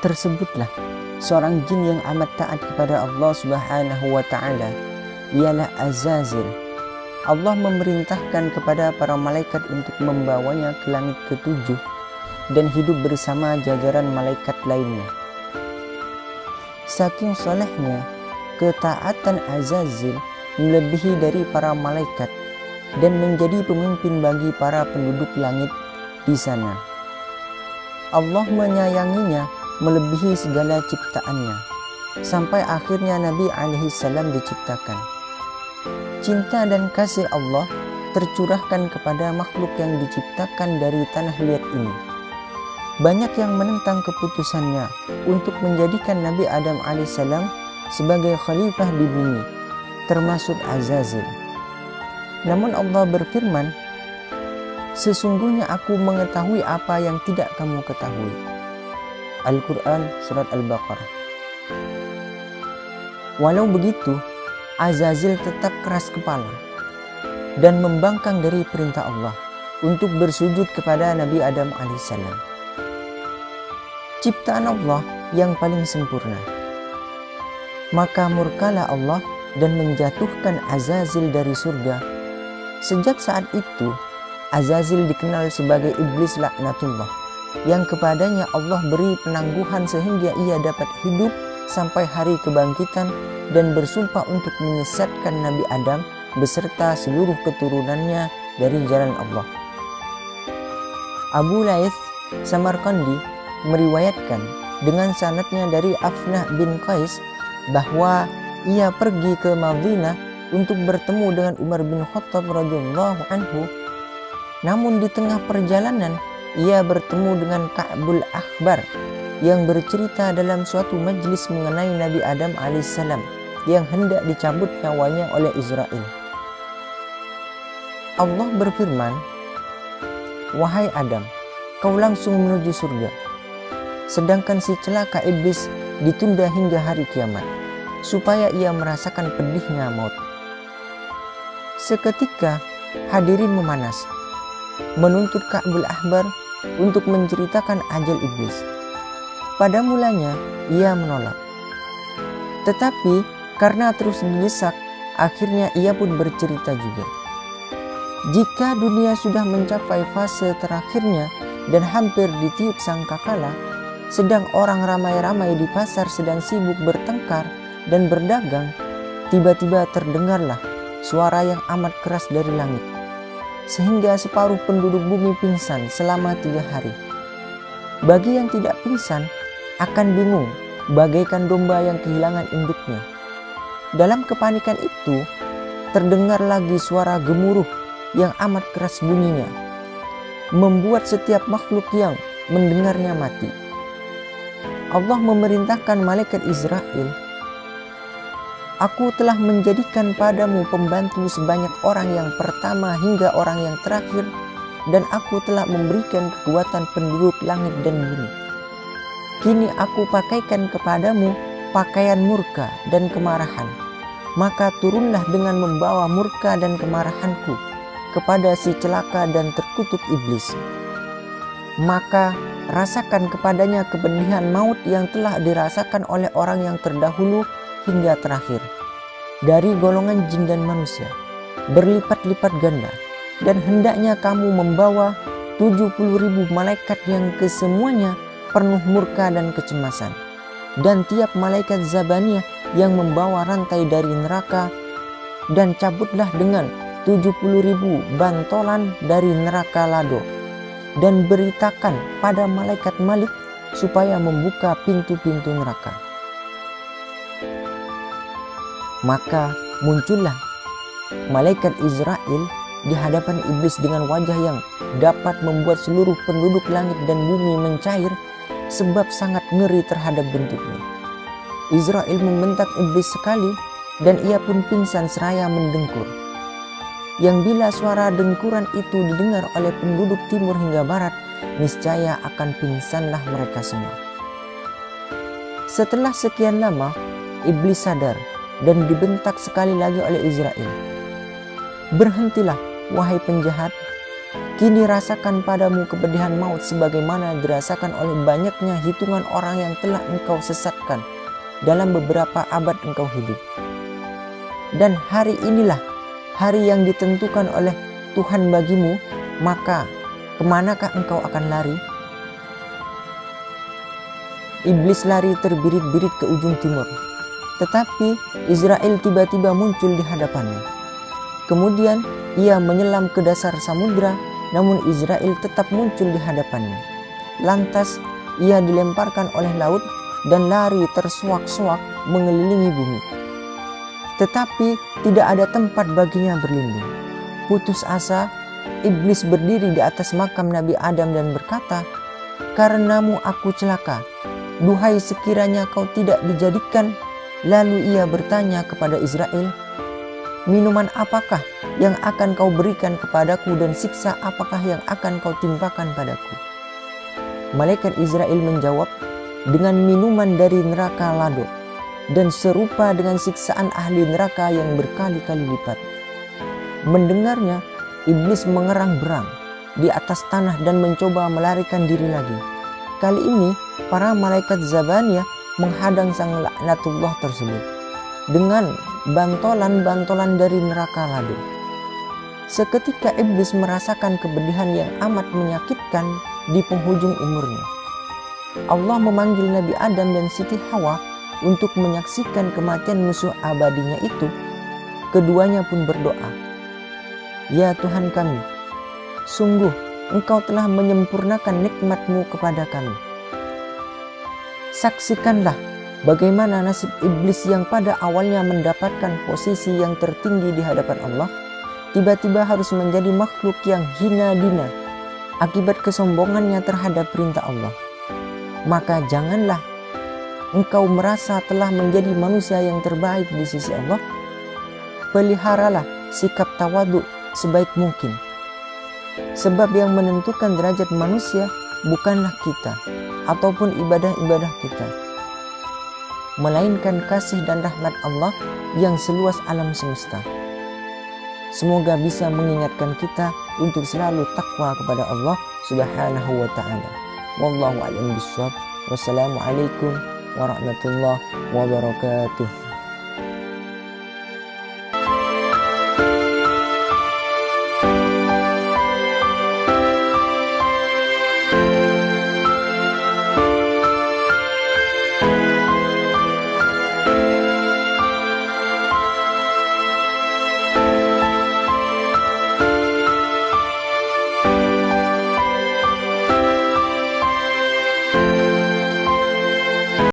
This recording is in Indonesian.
Tersebutlah seorang jin yang amat taat kepada Allah Subhanahu wa taala ialah Azazil. Allah memerintahkan kepada para malaikat untuk membawanya ke langit ketujuh dan hidup bersama jajaran malaikat lainnya. Saking solehnya, ketaatan Azazil melebihi dari para malaikat dan menjadi pemimpin bagi para penduduk langit di sana. Allah menyayanginya melebihi segala ciptaannya sampai akhirnya Nabi alaihi salam diciptakan. Cinta dan kasih Allah tercurahkan kepada makhluk yang diciptakan dari tanah liat ini. Banyak yang menentang keputusannya untuk menjadikan Nabi Adam alaihissalam sebagai khalifah di bumi, termasuk Azazil. Namun Allah berfirman, Sesungguhnya aku mengetahui apa yang tidak kamu ketahui. Al-Quran Surat Al-Baqarah Walau begitu, Azazil tetap keras kepala dan membangkang dari perintah Allah untuk bersujud kepada Nabi Adam alaihissalam. Ciptaan Allah yang paling sempurna. Maka murkalah Allah dan menjatuhkan Azazil dari surga. Sejak saat itu, Azazil dikenal sebagai iblis laknatullah yang kepadanya Allah beri penangguhan sehingga ia dapat hidup sampai hari kebangkitan dan bersumpah untuk menyesatkan Nabi Adam beserta seluruh keturunannya dari jalan Allah. Abu Laith Samarkandi meriwayatkan dengan sanatnya dari Afnah bin Qais bahwa ia pergi ke Madinah untuk bertemu dengan Umar bin Khattab radhiyallahu anhu. Namun di tengah perjalanan ia bertemu dengan Ka'bul Akhbar yang bercerita dalam suatu majlis mengenai Nabi Adam alaihissalam yang hendak dicabut nyawanya oleh Israel. Allah berfirman, Wahai Adam, kau langsung menuju surga. Sedangkan si celaka iblis ditunda hingga hari kiamat, supaya ia merasakan pedihnya maut. Seketika hadirin memanas, menuntut Ka'bul Ahbar untuk menceritakan ajal iblis. Pada mulanya ia menolak. Tetapi karena terus didesak, akhirnya ia pun bercerita juga. Jika dunia sudah mencapai fase terakhirnya dan hampir ditiup sangkakala, sedang orang ramai-ramai di pasar sedang sibuk bertengkar dan berdagang, tiba-tiba terdengarlah suara yang amat keras dari langit sehingga separuh penduduk bumi pingsan selama tiga hari. Bagi yang tidak pingsan, akan bingung bagaikan domba yang kehilangan induknya. Dalam kepanikan itu, terdengar lagi suara gemuruh yang amat keras bunyinya, membuat setiap makhluk yang mendengarnya mati. Allah memerintahkan malaikat Israel Aku telah menjadikan padamu pembantu sebanyak orang yang pertama hingga orang yang terakhir dan aku telah memberikan kekuatan penduduk langit dan bumi. Kini aku pakaikan kepadamu pakaian murka dan kemarahan. Maka turunlah dengan membawa murka dan kemarahanku kepada si celaka dan terkutuk iblis. Maka rasakan kepadanya kepedihan maut yang telah dirasakan oleh orang yang terdahulu hingga terakhir dari golongan jin dan manusia berlipat-lipat ganda dan hendaknya kamu membawa 70 ribu malaikat yang kesemuanya penuh murka dan kecemasan dan tiap malaikat Zabaniyah yang membawa rantai dari neraka dan cabutlah dengan 70 ribu bantolan dari neraka lado dan beritakan pada malaikat Malik supaya membuka pintu-pintu neraka. Maka muncullah malaikat Israel di hadapan iblis dengan wajah yang dapat membuat seluruh penduduk langit dan bumi mencair sebab sangat ngeri terhadap bentuknya. Israel membentak iblis sekali dan ia pun pingsan seraya mendengkur. Yang bila suara dengkuran itu didengar oleh penduduk timur hingga barat, niscaya akan pingsanlah mereka semua. Setelah sekian lama, iblis sadar dan dibentak sekali lagi oleh Israel. Berhentilah, wahai penjahat, Kini rasakan padamu kepedihan maut sebagaimana dirasakan oleh banyaknya hitungan orang yang telah engkau sesatkan dalam beberapa abad engkau hidup. Dan hari inilah hari yang ditentukan oleh Tuhan bagimu, maka ke manakah engkau akan lari? Iblis lari terbirit-birit ke ujung timur. Tetapi Israel tiba-tiba muncul di hadapannya. Kemudian ia menyelam ke dasar samudera namun Israel tetap muncul di hadapannya. Lantas ia dilemparkan oleh laut dan lari tersuak-suak mengelilingi bumi. Tetapi tidak ada tempat baginya berlindung. Putus asa, iblis berdiri di atas makam Nabi Adam dan berkata, Karenamu aku celaka, duhai sekiranya kau tidak dijadikan. Lalu ia bertanya kepada Israel, Minuman apakah yang akan kau berikan kepadaku dan siksa apakah yang akan kau timpakan padaku? Malaikat Israel menjawab, dengan minuman dari neraka lado dan serupa dengan siksaan ahli neraka yang berkali-kali lipat. Mendengarnya, iblis mengerang berang di atas tanah dan mencoba melarikan diri lagi. Kali ini, para malaikat Zabaniyah menghadang sang laknatullah tersebut dengan bantolan-bantolan dari neraka ladu. Seketika iblis merasakan kebedihan yang amat menyakitkan di penghujung umurnya. Allah memanggil Nabi Adam dan Siti Hawa untuk menyaksikan kematian musuh abadinya itu. Keduanya pun berdoa, Ya Tuhan kami, sungguh Engkau telah menyempurnakan nikmatmu kepada kami. Saksikanlah Bagaimana nasib iblis yang pada awalnya mendapatkan posisi yang tertinggi di hadapan Allah, tiba-tiba harus menjadi makhluk yang hina dina akibat kesombongannya terhadap perintah Allah. Maka janganlah engkau merasa telah menjadi manusia yang terbaik di sisi Allah. Peliharalah sikap tawadu sebaik mungkin. Sebab yang menentukan derajat manusia bukanlah kita ataupun ibadah-ibadah kita melainkan kasih dan rahmat Allah yang seluas alam semesta. Semoga bisa mengingatkan kita untuk selalu takwa kepada Allah Subhanahu wa taala. Wallahu a'lam. Wassalamualaikum warahmatullahi wabarakatuh.